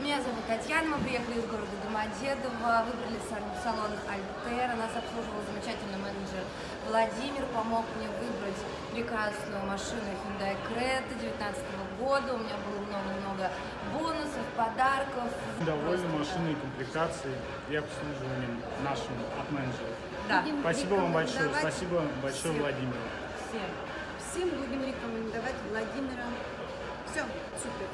Меня зовут Татьяна, мы приехали из города Домодедово, выбрали салон Альтера, нас обслуживал замечательный менеджер Владимир, помог мне выбрать прекрасную машину Hyundai Creta 2019 года, у меня было много-много бонусов, подарков. Довольны машиной, комплектацией и обслуживанием нашим от менеджера. Да. Спасибо вам большое, спасибо большое всем. Владимиру. Всем. Всем будем рекомендовать Владимира. Все, супер.